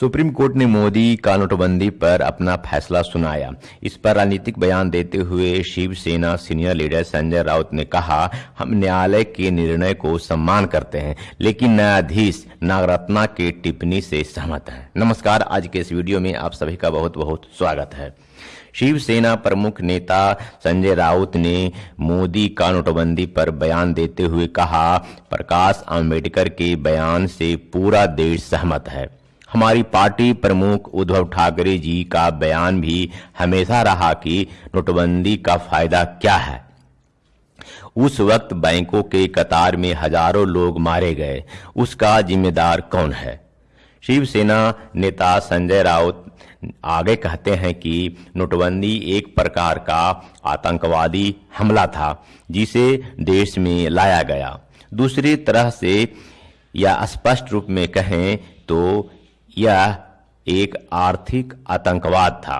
Supreme court ने मोदी का नोटबंदी पर अपना फैसला सुनाया। इस पर राजनीतिक बयान देते हुए शिवसेना सीनियर लीडर संजय राउत ने कहा, हम न्यायालय के निर्णय को सम्मान करते हैं, लेकिन न्यायाधीश नागरत्ना के टिप्पणी से सहमत हैं। नमस्कार, आज के इस वीडियो में आप सभी का बहुत बहुत स्वागत है। शिवसेना प्रमुख नेता संजय राउत ने मोदी का नोटबंदी पर बयान देते हुए कहा, प्रकाश आम्बेडकर के बयान से पूरा देश सहमत है। हमारी पार्टी प्रमुख उद्धव ठाकरे जी का बयान भी हमेशा रहा कि नोटबंदी का फ़ायदा क्या है। उस वक्त बैंकों के कतार में हज़ारों लोग मारे गए। उसका जिम्मेदार कौन है? शिवसेना नेता संजय राउत आगे कहते हैं कि नोटबंदी एक प्रकार का आतंकवादी हमला था, जिसे देश में लाया गया। दूसरी तरह से या स्पष्ट रूप में कहें तो यह एक आर्थिक आतंकवाद था।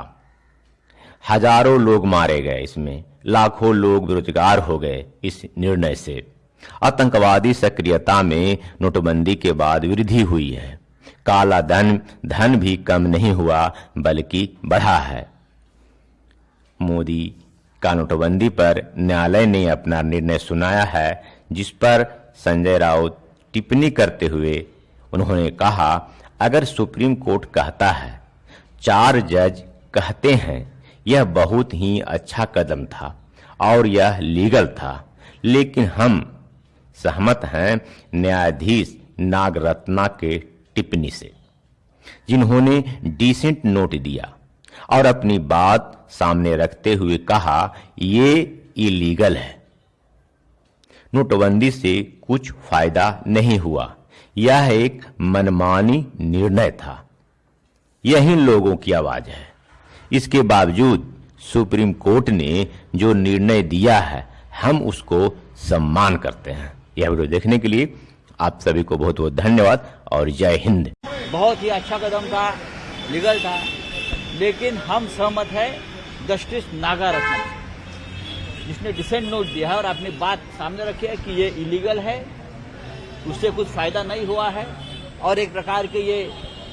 हज़ारों लोग मारे गए इसमें, लाखों लोग बेरोजगार हो गए इस निर्णय से। आतंकवादी सक्रियता में नोटबंदी के बाद वृद्धि हुई है। काला धन धन भी कम नहीं हुआ, बल्कि बढ़ा है। मोदी का नोटबंदी पर न्यायालय ने अपना निर्णय सुनाया है, जिस पर संजय राउत टिप्पणी करते हुए उन्होंने कहा, अगर सुप्रीम कोर्ट कहता है, चार जज कहते हैं, यह बहुत ही अच्छा कदम था और यह लीगल था, लेकिन हम सहमत हैं न्यायाधीश नागरत्ना के टिप्पणी से, जिन्होंने डिसेंट नोट दिया और अपनी बात सामने रखते हुए कहा, ये इलीगल है। नोटबंदी से कुछ फ़ायदा नहीं हुआ। यह एक मनमानी निर्णय था। यही लोगों की आवाज़ है। इसके बावजूद सुप्रीम कोर्ट ने जो निर्णय दिया है, हम उसको सम्मान करते हैं। यह वीडियो देखने के लिए आप सभी को बहुत बहुत धन्यवाद और जय हिंद। बहुत ही अच्छा कदम था, लीगल था, लेकिन हम सहमत है, जस्टिस नागा रत्न जिसने डिसेंट नोट दिया है और अपनी बात सामने रखी है कि ये इलीगल है उससे कुछ फ़ायदा नहीं हुआ है। और एक प्रकार के ये